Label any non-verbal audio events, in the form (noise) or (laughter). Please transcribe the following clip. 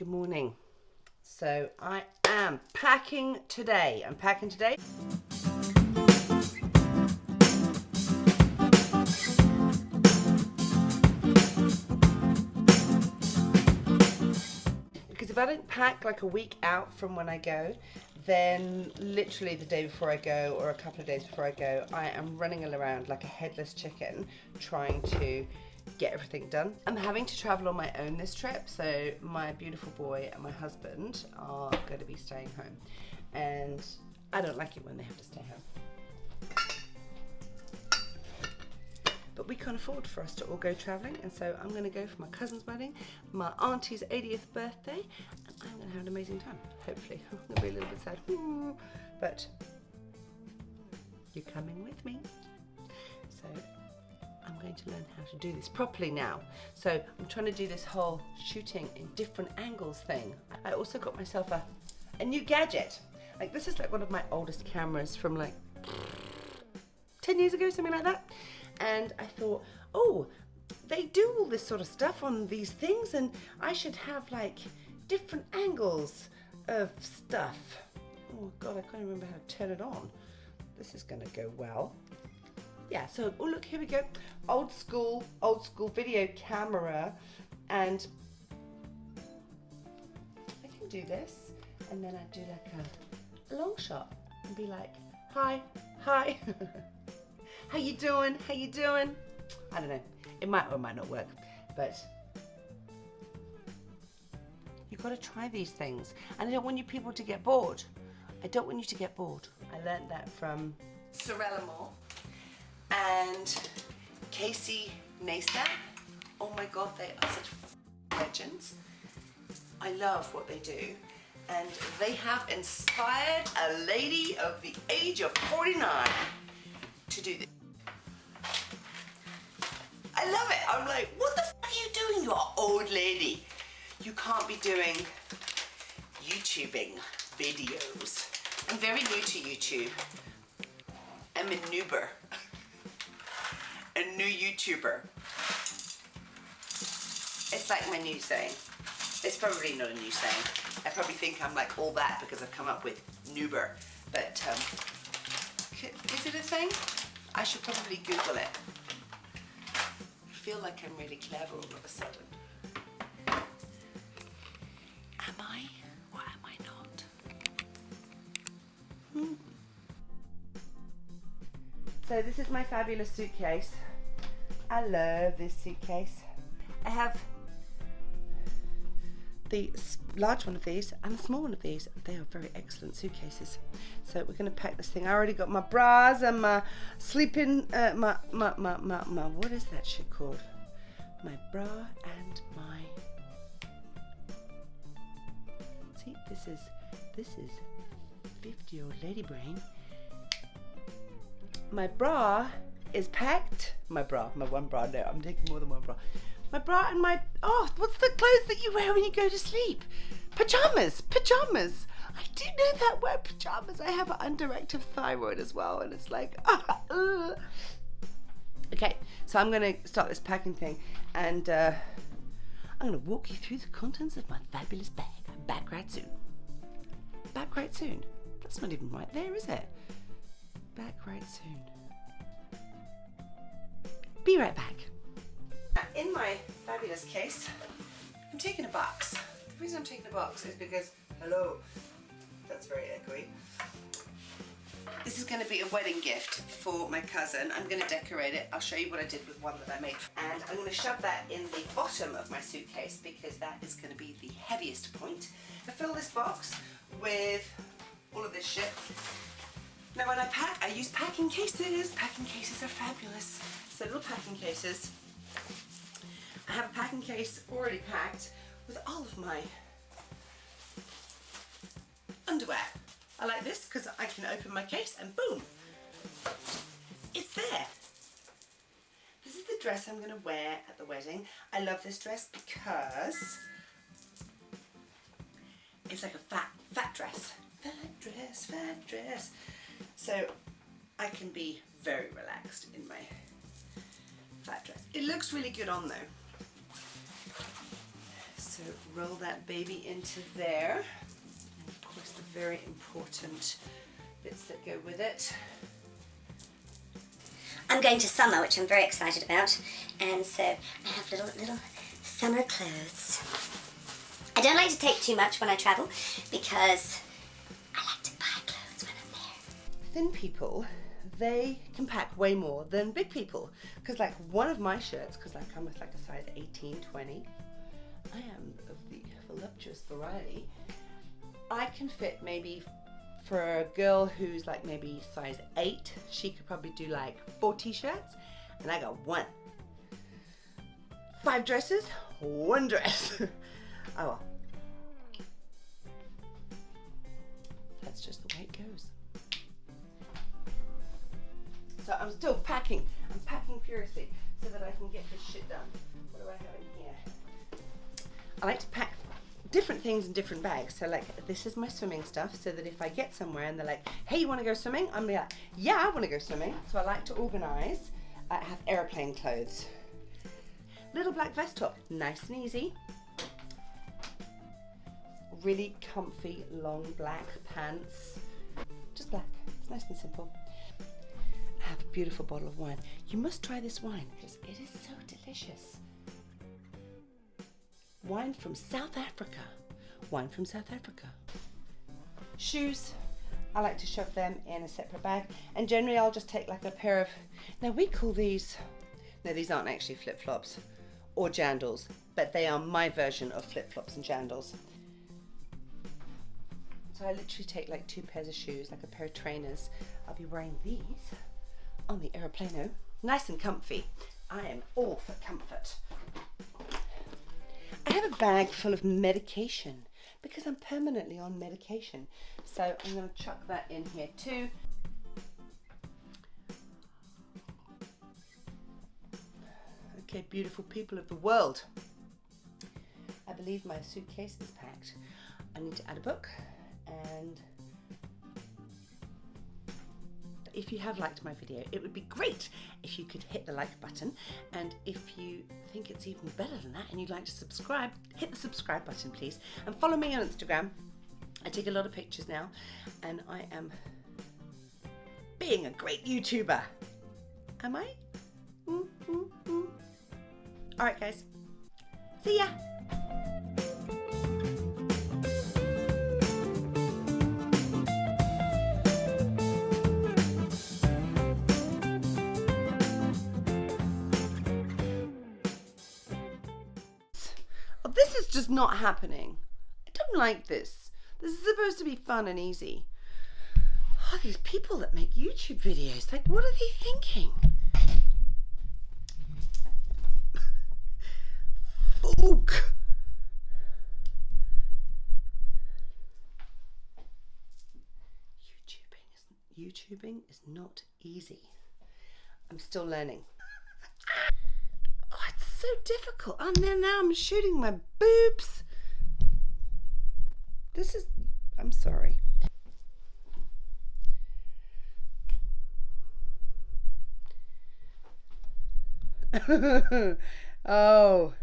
Good morning. So I am packing today. I'm packing today. Because if I don't pack like a week out from when I go, then literally the day before I go or a couple of days before I go, I am running around like a headless chicken trying to get everything done. I'm having to travel on my own this trip, so my beautiful boy and my husband are going to be staying home. And I don't like it when they have to stay home. But we can't afford for us to all go travelling, and so I'm going to go for my cousin's wedding, my auntie's 80th birthday, and I'm going to have an amazing time, hopefully. (laughs) I'm going to be a little bit sad, but you're coming with me. So I'm going to learn how to do this properly now. So I'm trying to do this whole shooting in different angles thing. I also got myself a, a new gadget. Like this is like one of my oldest cameras from like 10 years ago, something like that. And I thought, oh, they do all this sort of stuff on these things and I should have like different angles of stuff. Oh God, I can't remember how to turn it on. This is gonna go well yeah, so, oh look, here we go. Old school, old school video camera. And I can do this. And then I do like a, a long shot and be like, hi, hi. (laughs) How you doing? How you doing? I don't know. It might or might not work, but you've got to try these things. And I don't want you people to get bored. I don't want you to get bored. I learned that from Sorelle Amore and Casey Neistat. Oh my God, they are such legends. I love what they do. And they have inspired a lady of the age of 49 to do this. I love it. I'm like, what the are you doing, you old lady? You can't be doing YouTubing videos. I'm very new to YouTube. I'm a noober (laughs) a new YouTuber. It's like my new saying. It's probably not a new saying. I probably think I'm like all that because I've come up with Nuber. But um, is it a thing? I should probably Google it. I feel like I'm really clever all of a sudden. Am I or am I not? Hmm. So this is my fabulous suitcase. I love this suitcase. I have the large one of these and the small one of these. They are very excellent suitcases. So we're going to pack this thing. I already got my bras and my sleeping, uh, my, my, my, my, my, what is that shit called? My bra and my, see, this is, this is 50 year old lady brain. My bra is packed. My bra, my one bra, no, I'm taking more than one bra. My bra and my, oh, what's the clothes that you wear when you go to sleep? Pajamas, pajamas. I do know that word, pajamas. I have an underactive thyroid as well, and it's like, (laughs) uh. Okay, so I'm gonna start this packing thing, and uh, I'm gonna walk you through the contents of my fabulous bag. I'm back right soon. Back right soon. That's not even right there, is it? Back right soon. Be right back. In my fabulous case, I'm taking a box. The reason I'm taking a box is because, hello, that's very echoey. This is going to be a wedding gift for my cousin. I'm going to decorate it. I'll show you what I did with one that I made. And I'm going to shove that in the bottom of my suitcase because that is going to be the heaviest point. I fill this box with all of this shit. Now when I pack, I use packing cases. Packing cases are fabulous. So little packing cases. I have a packing case already packed with all of my underwear. I like this because I can open my case and boom, it's there. This is the dress I'm going to wear at the wedding. I love this dress because it's like a fat, fat dress. Fat dress, fat dress. So I can be very relaxed in my fat dress. It looks really good on though. So roll that baby into there. And of course the very important bits that go with it. I'm going to summer, which I'm very excited about, and so I have little little summer clothes. I don't like to take too much when I travel because Thin people, they can pack way more than big people. Because like one of my shirts, because I come with like a size 18, 20, I am of the voluptuous variety. I can fit maybe for a girl who's like maybe size 8, she could probably do like 4 t-shirts, and I got one. Five dresses, one dress. (laughs) oh well. That's just the way it goes. So I'm still packing. I'm packing furiously so that I can get this shit done. What do I have in here? I like to pack different things in different bags. So like this is my swimming stuff so that if I get somewhere and they're like, hey, you want to go swimming? I'm like, yeah, I want to go swimming. So I like to organize. I have airplane clothes. Little black vest top, nice and easy. Really comfy long black pants. Just black, it's nice and simple. Have a beautiful bottle of wine. You must try this wine it is so delicious wine from South Africa. Wine from South Africa. Shoes, I like to shove them in a separate bag and generally I'll just take like a pair of, now we call these, no these aren't actually flip-flops or jandals, but they are my version of flip-flops and jandals. So I literally take like two pairs of shoes, like a pair of trainers. I'll be wearing these on the aeroplano. Nice and comfy. I am all for comfort. I have a bag full of medication because I'm permanently on medication. So I'm going to chuck that in here too. Okay, beautiful people of the world. I believe my suitcase is packed. I need to add a book and if you have liked my video, it would be great if you could hit the like button. And if you think it's even better than that and you'd like to subscribe, hit the subscribe button, please. And follow me on Instagram. I take a lot of pictures now and I am being a great YouTuber. Am I? Mm, mm, mm. All right, guys. See ya. This is just not happening. I don't like this. This is supposed to be fun and easy. Oh, these people that make YouTube videos, like, what are they thinking? Folk. YouTubing is, YouTubing is not easy. I'm still learning so difficult. Oh, and then now I'm shooting my boobs. This is, I'm sorry. (laughs) oh,